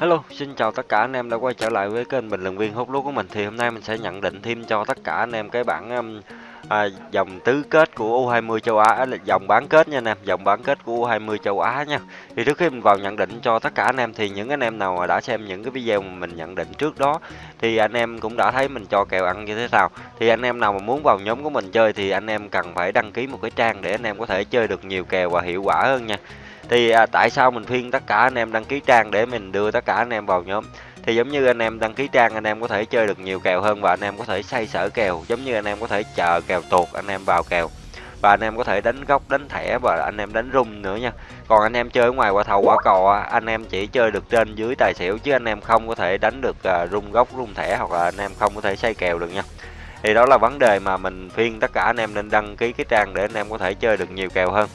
Hello, xin chào tất cả anh em đã quay trở lại với kênh bình luận viên hút lúa của mình. Thì hôm nay mình sẽ nhận định thêm cho tất cả anh em cái bảng um, à, dòng tứ kết của U20 châu Á, là dòng bán kết nha anh em, dòng bán kết của U20 châu Á nha. Thì trước khi mình vào nhận định cho tất cả anh em thì những anh em nào mà đã xem những cái video mà mình nhận định trước đó thì anh em cũng đã thấy mình cho kèo ăn như thế nào. Thì anh em nào mà muốn vào nhóm của mình chơi thì anh em cần phải đăng ký một cái trang để anh em có thể chơi được nhiều kèo và hiệu quả hơn nha thì à, tại sao mình khuyên tất cả anh em đăng ký trang để mình đưa tất cả anh em vào nhóm thì giống như anh em đăng ký trang anh em có thể chơi được nhiều kèo hơn và anh em có thể xây sở kèo giống như anh em có thể chờ kèo tuột anh em vào kèo và anh em có thể đánh góc đánh thẻ và anh em đánh rung nữa nha còn anh em chơi ở ngoài quả thầu quả cò anh em chỉ chơi được trên dưới tài xỉu chứ anh em không có thể đánh được rung góc rung thẻ hoặc là anh em không có thể xây kèo được nha thì đó là vấn đề mà mình khuyên tất cả anh em nên đăng ký cái trang để anh em có thể chơi được nhiều kèo hơn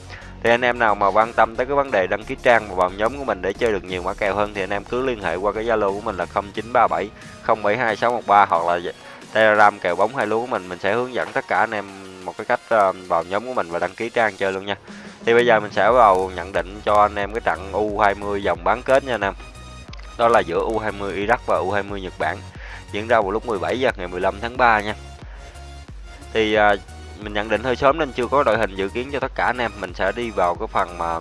thì anh em nào mà quan tâm tới cái vấn đề đăng ký trang và vào nhóm của mình để chơi được nhiều mã kèo hơn thì anh em cứ liên hệ qua cái Zalo của mình là 0937 072613 hoặc là dạ, Telegram kèo bóng hai lúa của mình mình sẽ hướng dẫn tất cả anh em một cái cách ờ, vào nhóm của mình và đăng ký trang chơi luôn nha. Thì bây giờ mình sẽ vào nhận định cho anh em cái trận U20 vòng bán kết nha anh em. Đó là giữa U20 Iraq và U20 Nhật Bản diễn ra vào lúc 17 giờ ngày 15 tháng 3 nha. Thì ờ, mình nhận định hơi sớm nên chưa có đội hình dự kiến cho tất cả anh em. Mình sẽ đi vào cái phần mà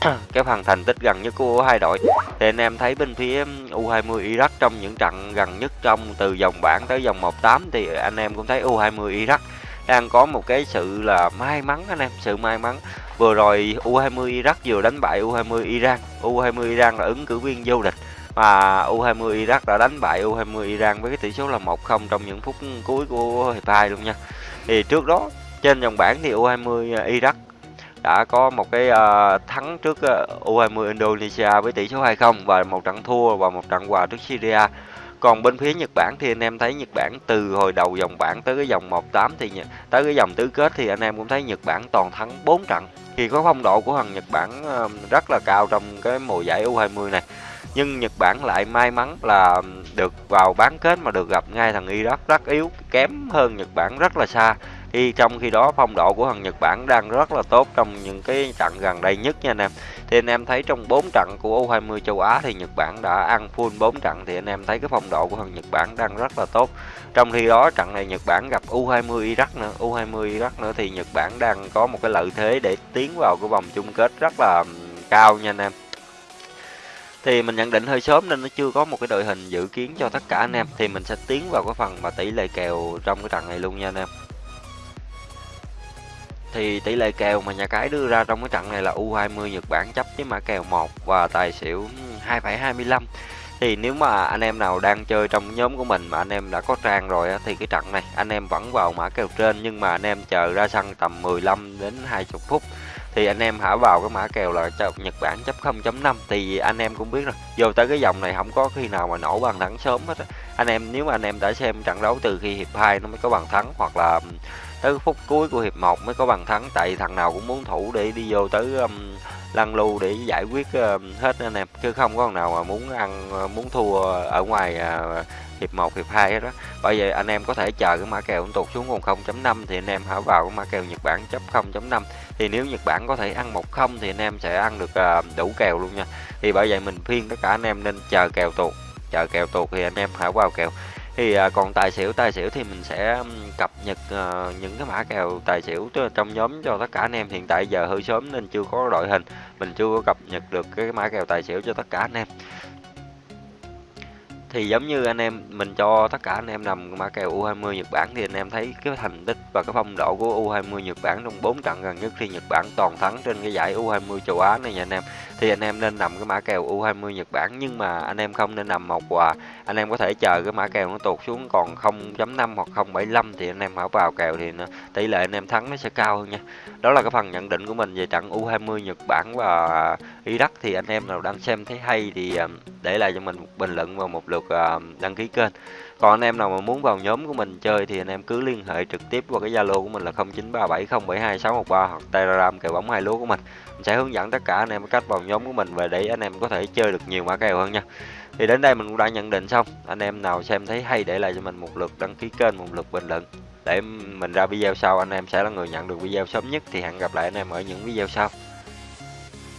cái phần thành tích gần nhất của hai đội. Thì anh em thấy bên phía U20 Iraq trong những trận gần nhất trong từ vòng bảng tới vòng 18 thì anh em cũng thấy U20 Iraq đang có một cái sự là may mắn anh em, sự may mắn. Vừa rồi U20 Iraq vừa đánh bại U20 Iran. U20 Iran là ứng cử viên vô địch và U20 Iraq đã đánh bại U20 Iran với cái tỷ số là 1-0 trong những phút cuối của hiệp 2 luôn nha thì trước đó trên dòng bảng thì U20 Iraq đã có một cái uh, thắng trước ờ, uh, U20 Indonesia với tỷ số 2-0 và một trận thua và một trận hòa trước Syria. Còn bên phía Nhật Bản thì anh em thấy Nhật Bản từ hồi đầu dòng bảng tới cái dòng 1-8 thì tới cái dòng tứ kết thì anh em cũng thấy Nhật Bản toàn thắng 4 trận. Thì có phong độ của thằng Nhật Bản uh, rất là cao trong cái mùa giải U20 này. Nhưng Nhật Bản lại may mắn là được vào bán kết mà được gặp ngay thằng Iraq rất yếu, kém hơn Nhật Bản rất là xa. Thì trong khi đó phong độ của thằng Nhật Bản đang rất là tốt trong những cái trận gần đây nhất nha anh em. Thì anh em thấy trong 4 trận của U20 châu Á thì Nhật Bản đã ăn full 4 trận thì anh em thấy cái phong độ của thằng Nhật Bản đang rất là tốt. Trong khi đó trận này Nhật Bản gặp U20 Iraq nữa, U20 Iraq nữa thì Nhật Bản đang có một cái lợi thế để tiến vào cái vòng chung kết rất là cao nha anh em thì mình nhận định hơi sớm nên nó chưa có một cái đội hình dự kiến cho tất cả anh em. Thì mình sẽ tiến vào cái phần mà tỷ lệ kèo trong cái trận này luôn nha anh em. Thì tỷ lệ kèo mà nhà cái đưa ra trong cái trận này là U20 Nhật Bản chấp với mã kèo 1 và tài xỉu 2,25 thì nếu mà anh em nào đang chơi trong nhóm của mình mà anh em đã có trang rồi thì cái trận này anh em vẫn vào mã kèo trên nhưng mà anh em chờ ra sân tầm 15 đến 20 phút thì anh em hả vào cái mã kèo là Nhật Bản chấp 0.5 thì anh em cũng biết rồi. Vô tới cái dòng này không có khi nào mà nổ bàn thắng sớm hết anh em nếu mà anh em đã xem trận đấu từ khi hiệp 2 nó mới có bàn thắng hoặc là tới phút cuối của hiệp 1 mới có bàn thắng tại thằng nào cũng muốn thủ để đi vô tới um, lăn lưu để giải quyết uh, hết anh em chứ không có thằng nào mà muốn ăn ờ, muốn thua ở ngoài uh, hiệp 1, hiệp 2 hết đó. Bởi vậy anh em có thể chờ cái mã kèo tụt xuống còn 0.5 thì anh em hãy vào cái mã kèo Nhật Bản chấp 0.5. Thì nếu Nhật Bản có thể ăn 1-0 thì anh em sẽ ăn được uh, đủ kèo luôn nha. Thì bởi vậy mình khuyên tất cả anh em nên chờ kèo tụt. Chờ kèo tuột thì anh em hãy vào kèo. Thì à, còn tài xỉu tài xỉu thì mình sẽ cập nhật ờ, những cái mã kèo tài xỉu trong nhóm cho tất cả anh em. Hiện tại giờ hơi sớm nên chưa có đội hình, mình chưa có cập nhật được cái mã kèo tài xỉu cho tất cả anh em thì giống như anh em mình cho tất cả anh em nằm mã kèo U20 Nhật Bản thì anh em thấy cái thành tích và cái phong độ của U20 Nhật Bản trong 4 trận gần nhất khi Nhật Bản toàn thắng trên cái giải U20 châu Á này nha anh em. Thì anh em nên nằm cái mã kèo U20 Nhật Bản nhưng mà anh em không nên nằm một quà. Anh em có thể chờ cái mã kèo nó tụt xuống còn 0.5 hoặc 0.75 thì anh em hãy vào kèo thì nó, tỷ lệ anh em thắng nó sẽ cao hơn nha. Đó là cái phần nhận định của mình về trận U20 Nhật Bản và Iraq. Thì anh em nào đang xem thấy hay thì à, để lại cho mình một bình luận và một lượt à, đăng ký kênh còn anh em nào mà muốn vào nhóm của mình chơi thì anh em cứ liên hệ trực tiếp qua cái Zalo của mình là 0937072613 hoặc Telegram kèo bóng hai lúa của mình. Mình sẽ hướng dẫn tất cả anh em cách vào nhóm của mình và để anh em có thể chơi được nhiều mã kèo hơn nha. Thì đến đây mình cũng đã nhận định xong. Anh em nào xem thấy hay để lại cho mình một lượt đăng ký kênh, một lượt bình luận để mình ra video sau anh em sẽ là người nhận được video sớm nhất thì hẹn gặp lại anh em ở những video sau.